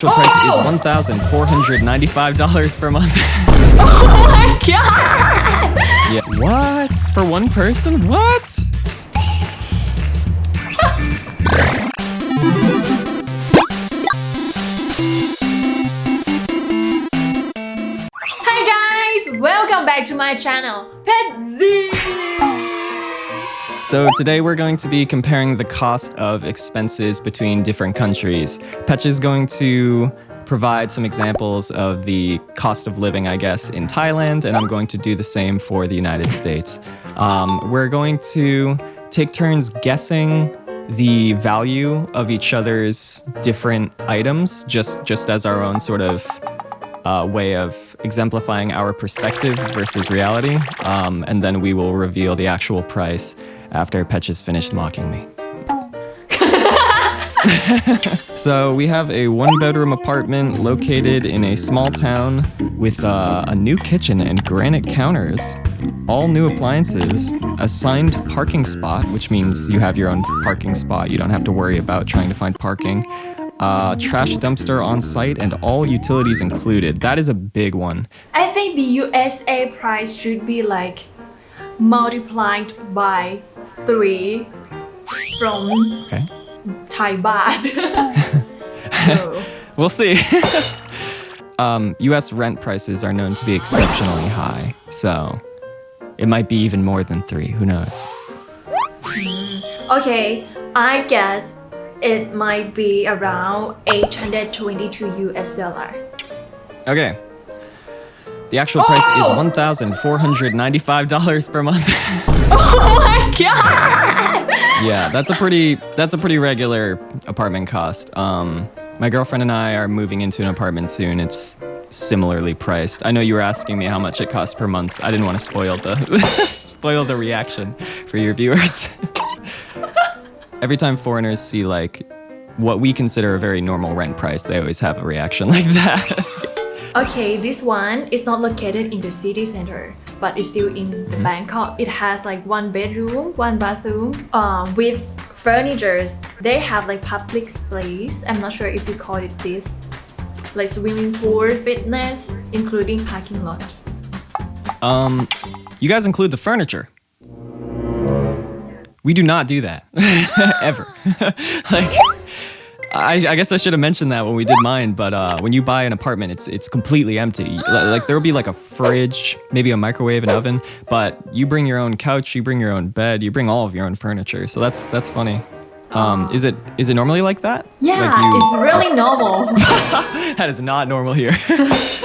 Actual price is $1,495 per month. Oh my god! yeah. What? For one person? What? Hi guys! Welcome back to my channel, Pet Z! So today we're going to be comparing the cost of expenses between different countries. Petch is going to provide some examples of the cost of living, I guess, in Thailand, and I'm going to do the same for the United States. Um, we're going to take turns guessing the value of each other's different items, just, just as our own sort of uh, way of exemplifying our perspective versus reality. Um, and then we will reveal the actual price after Petch has finished mocking me. so we have a one bedroom apartment located in a small town with uh, a new kitchen and granite counters, all new appliances, assigned parking spot, which means you have your own parking spot. You don't have to worry about trying to find parking. Uh, trash dumpster on site and all utilities included. That is a big one. I think the USA price should be like multiplied by 3 from Okay. Thai baht. so, We'll see. um, US rent prices are known to be exceptionally high, so it might be even more than three. Who knows? okay, I guess it might be around 822 US dollar. Okay. The actual price is Oh! $1,495 per month. Oh my god! yeah, that's a pretty that's a pretty regular apartment cost. Um, my girlfriend and I are moving into an apartment soon. It's similarly priced. I know you were asking me how much it costs per month. I didn't want to spoil the spoil the reaction for your viewers. Every time foreigners see like what we consider a very normal rent price, they always have a reaction like that. Okay, this one is not located in the city center, but it's still in the Bangkok. It has like one bedroom, one bathroom, um, with furnitures. They have like public space. I'm not sure if you call it this, like swimming pool, fitness, including parking lot. um, you guys include the furniture. We do not do that ever. like, I, I guess I should have mentioned that when we did mine. But uh, when you buy an apartment, it's it's completely empty. Like there will be like a fridge, maybe a microwave, an oven. But you bring your own couch, you bring your own bed, you bring all of your own furniture. So that's that's funny. Um, is it is it normally like that? Yeah, Like you- it's really normal. that is not normal here.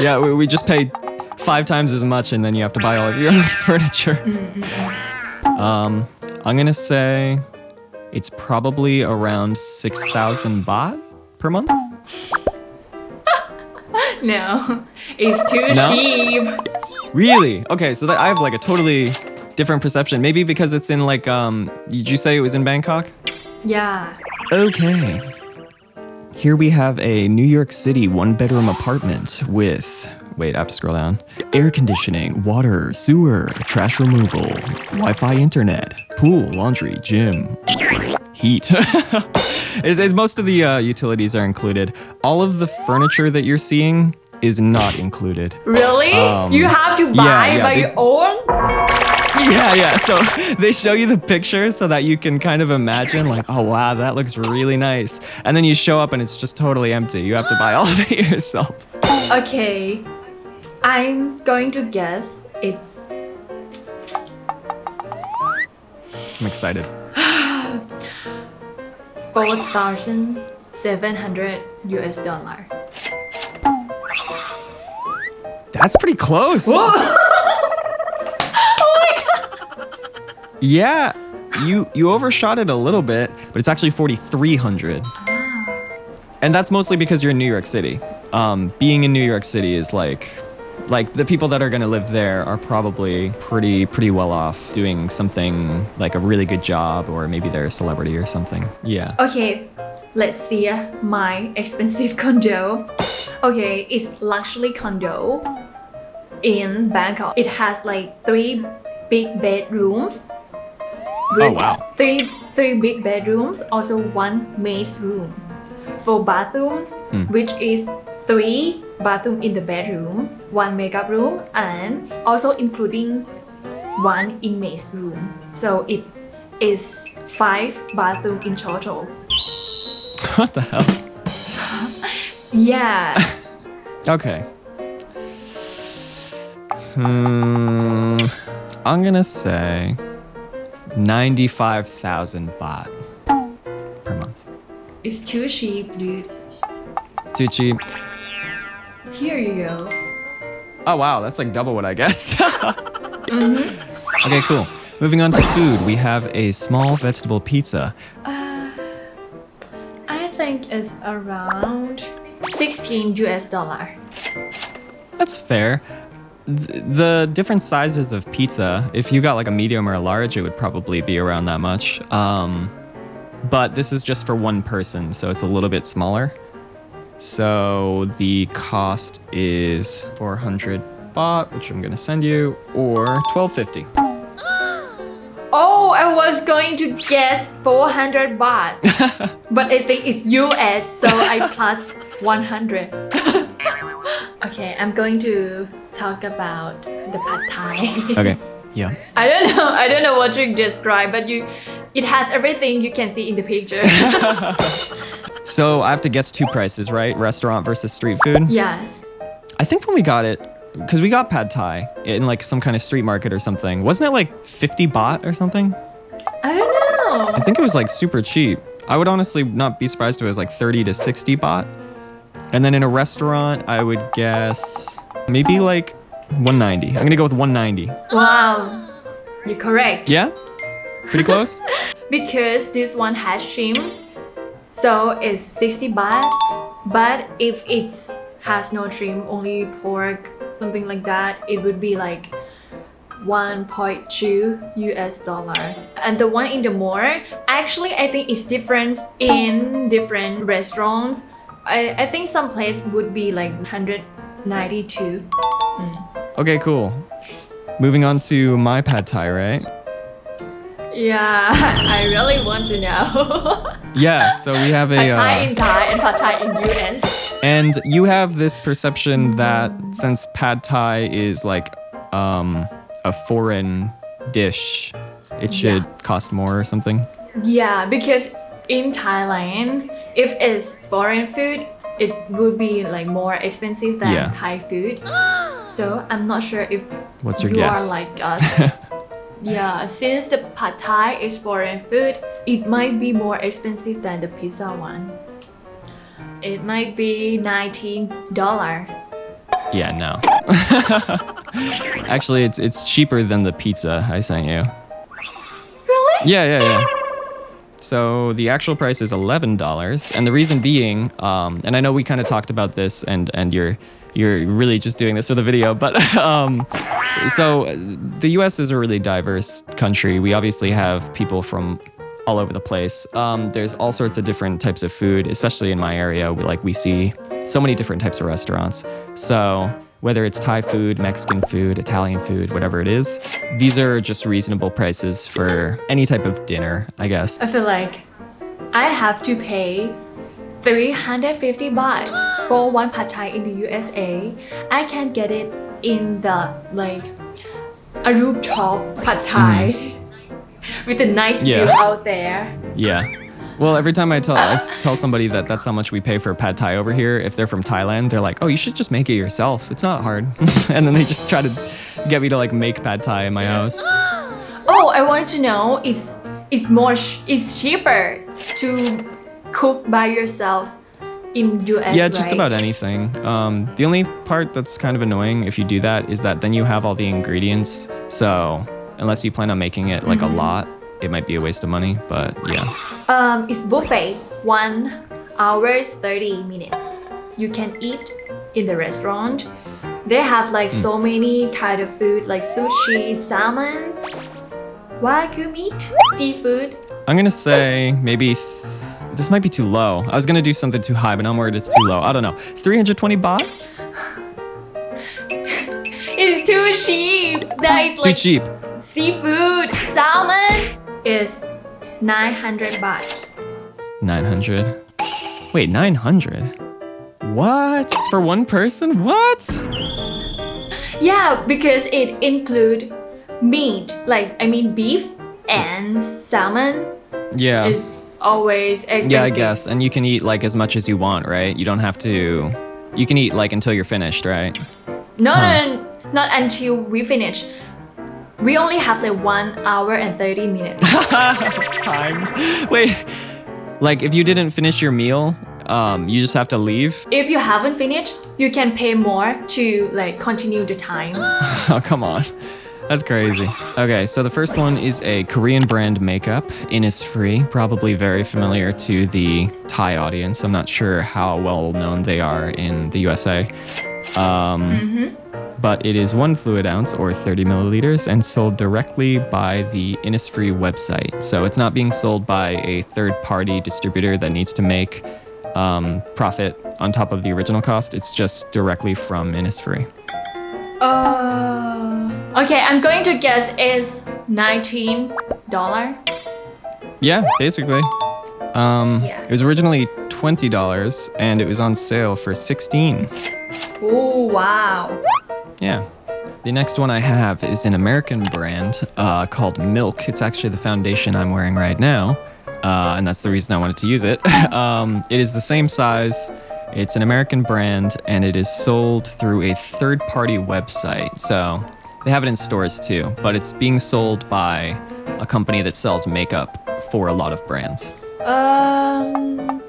yeah, we, we just pay five times as much and then you have to buy all of your own furniture. Um, I'm gonna say it's probably around 6,000 baht per month. no, it's too No? cheap. Really? Okay, so that I have like a totally different perception. Maybe because it's in like, um, did you say it was in Bangkok? Yeah. Okay. Here we have a New York City one bedroom apartment with, wait, I have to scroll down. Air conditioning, water, sewer, trash removal, Wi Fi internet, pool, laundry, gym, heat. it's, it's- most of the uh, utilities are included. All of the furniture that you're seeing is not included. Really? Um, you have to yeah, buy yeah, by they- your own? Yeah, yeah. So they show you the pictures so that you can kind of imagine, like, oh wow, that looks really nice. And then you show up and it's just totally empty. You have to buy all of it yourself. Okay, I'm going to guess it's I'm excited. 4,700 US dollar. That's pretty close. Yeah, you you overshot it a little bit, but it's actually 4,300. And that's mostly because you're in New York City. Um, being in New York City is like, like the people that are gonna live there are probably pretty pretty well off doing something like a really good job, or maybe they're a celebrity or something. Yeah. Okay, let's see my expensive condo. Okay, it's luxury condo in Bangkok. It has like three big bedrooms. Oh wow. Three three big bedrooms, also one maid's room. four bathrooms, hmm. which is three bathroom in the bedroom, one makeup room, and also including one inmate's room. So it is five bathroom in total. What the hell? Yeah. Okay. Hmm. I'm gonna say 95,000 baht per month. it's too cheap, dude. Too cheap. Here you go. Oh wow, that's like double what I guessed. Okay, cool. Moving on to food, we have a small vegetable pizza. I think it's around 16 US dollar. That's fair. Th- The different sizes of pizza, if you got like a medium or a large, it would probably be around that much. Um, but this is just for one person, so it's a little bit smaller. So the cost is 400 baht, which I'm gonna send you, or 1250. Oh, I was going to guess 400 baht. but I think it's US, so I plus 100. okay, I'm going to talk about the pad thai. Okay. Yeah. I don't know. I don't know what to describe, but you, it has everything you can see in the picture. So I have to guess two prices, right? Restaurant versus street food. yeah. I think when we got it, because we got pad thai in like some kind of street market or something, wasn't it like 50 baht or something? I don't know. I think it was like super cheap. I would honestly not be surprised if it was like 30 to 60 baht. And then in a restaurant, I would guess maybe like 190. I'm gonna go with 190. Wow. You're correct. Yeah? Pretty close? Because this one has shrimp, so it's 60 baht. But if it has no trim, only pork, something like that, it would be like 1.2 US dollar. And the one in the mall, actually I think it's different in different restaurants. I, I think some place would be like 192. Mm. Okay, cool. Moving on to my pad thai, right? Yeah, I really want to know. Yeah, so we have a. Pad Thai uh, in Thai and Pad Thai in US. And you have this perception that since pad thai is like um, a foreign dish, it should Yeah. cost more or something. Yeah, because in Thailand, if it's foreign food, it would be like more expensive than Yeah. Thai food. So I'm not sure if What's your you guess? are like us. yeah, since the pad Thai is foreign food, it might be more expensive than the pizza one. It might be nineteen dollar. Yeah, no. Actually, it's it's cheaper than the pizza I sent you. Really? Yeah, yeah, yeah. So the actual price is eleven dollars, and the reason being, um, and I know we kind of talked about this, and and you're you're really just doing this for the video, but um, so the U.S. is a really diverse country. We obviously have people from all over the place. Um, there's all sorts of different types of food, especially in my area. We, like we see so many different types of restaurants. So whether it's Thai food, Mexican food, Italian food, whatever it is, these are just reasonable prices for any type of dinner, I guess. I feel like I have to pay 350 baht for one pad thai in the USA. I can get it in the like a rooftop pad thai hmm. with a nice view out there. Yeah. Well, every time I tell I tell somebody that that's how much we pay for pad thai over here, if they're from Thailand, they're like, "Oh, you should just make it yourself. It's not hard." and then they just try to get me to like make pad thai in my house. Oh, I want to know is it's more sh- it's cheaper to cook by yourself in US. Yeah, just right? about anything. Um, the only part that's kind of annoying if you do that is that then you have all the ingredients. So unless you plan on making it like a lot, it might be a waste of money. But yeah. Um, it's buffet. One hours thirty minutes. You can eat in the restaurant. They have like Hmm. so many kind of food like sushi, salmon, wagyu meat, seafood. I'm gonna say maybe this might be too low. I was gonna do something too high, but now I'm worried it's too low. I don't know. 320 baht? It's too cheap. That oh, is Too like cheap. seafood, salmon is 900 baht. 900. Wait, 900? What? For one person? What? Yeah, because it include meat, like I mean beef and salmon Yeah. is always. Yeah, I guess. And you can eat like as much as you want, right? You don't have to. You can eat like until you're finished, right? No, Huh. no, no, not until we finish. We only have like one hour and thirty minutes. it's timed. Wait. Like if you didn't finish your meal, um, you just have to leave. if you haven't finished, you can pay more to like continue the time. Oh, come on. That's crazy. Okay, so the first one is a Korean brand makeup. Innisfree, probably very familiar to the Thai audience. I'm not sure how well known they are in the USA. Um, But it is one fluid ounce or 30 milliliters and sold directly by the Innisfree website. So it's not being sold by a third party distributor that needs to make um, profit on top of the original cost. It's just directly from Innisfree. Uh, okay, I'm going to guess it's nineteen dollar. Yeah, basically. Um, Yeah. It was originally $20 and it was on sale for 16 Oh wow! Yeah. The next one I have is an American brand uh, called Milk. It's actually the foundation I'm wearing right now, uh, and that's the reason I wanted to use it. um, it is the same size. It's an American brand, and it is sold through a third-party website. So they have it in stores too, but it's being sold by a company that sells makeup for a lot of brands. Um,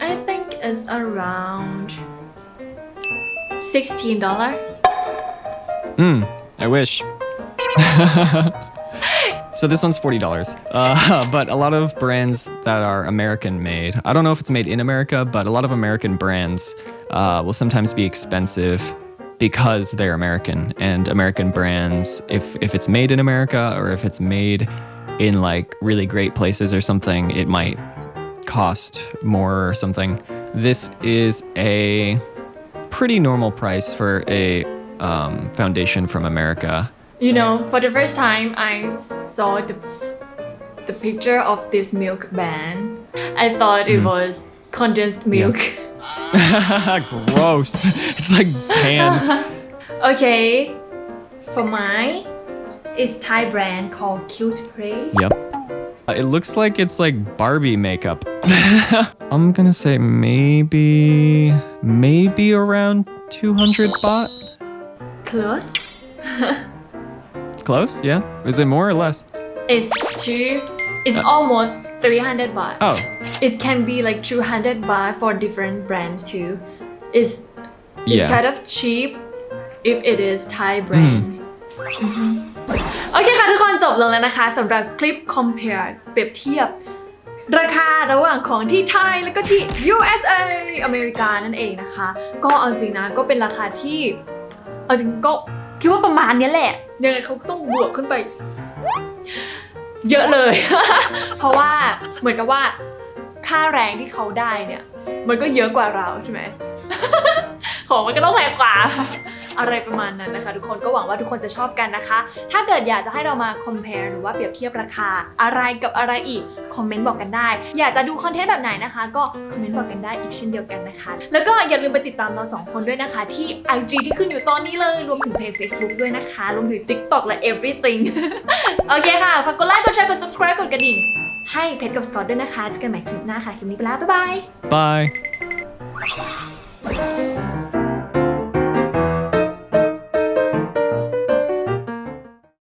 I think it's around sixteen dollar. Hmm, I wish. so this one's $40. Uh, but a lot of brands that are American made, I don't know if it's made in America, but a lot of American brands uh, will sometimes be expensive because they're American. And American brands, if, if it's made in America or if it's made in like really great places or something, it might cost more or something. This is a pretty normal price for a um, foundation from America. You know, for the first time, I saw the the picture of this milk band. I thought it was condensed milk. Gross. It's like tan. okay, for mine, it's Thai brand called Cute Press. yep. Uh, It looks like it's like Barbie makeup. I'm gonna say maybe, maybe around 200 baht. Close. Close? Yeah. Is it more or less? It's two. It's almost 300 baht. Oh, It can be like 200 baht for different brands too. It's it's yeah. kind of cheap if it is Thai brand อือฮึโอเคค่ะทุกคนจบลงแล้วนะคะสำหรับคลิป compare เปรียบเทียบ ราคาระหว่างของที่ไทยแล้วก็ที่ USA อเมริกานั่นเองนะคะ ก็เอาจริงนะก็เป็นราคาที่เอาจริงก็คิดว่าประมาณเนี้ยแหละ ยังไงเขาก็ต้องบวกขึ้นไป เยอะเลย เพราะว่าเหมือนกับว่าค่าแรงที่เขาได้เนี่ย มันก็เยอะกว่าเราใช่ไหม ของมันก็ต้องแพงกว่า อะไรประมาณนั้นนะคะ ทุกคนก็หวังว่าทุกคนจะชอบกันนะคะ ถ้าเกิดอยากจะให้เรามา compare หรือว่าเปรียบเทียบราคาอะไรกับอะไรอีก คอมเมนต์บอกกันได้ อยากจะดูคอนเทนต์แบบไหนนะคะ ก็คอมเมนต์บอกกันได้อีกเช่นเดียวกันนะคะ แล้วก็อย่าลืมไปติดตามเราสองคนด้วยนะคะ ที่ IG ที่ขึ้นอยู่ตอนนี้เลย รวมถึงเพจ Facebook ด้วยนะคะรวมถึง TikTok และ everything โอเคค่ะฝากกดไลค์กดแชร์กด subscribe กดกระดิ่งให้เพจกับสกอตด้วยนะคะเจอกันใหม่คลิปหน้าค่ะคลิปนี้ไปแล้วบ๊ายบาย Bye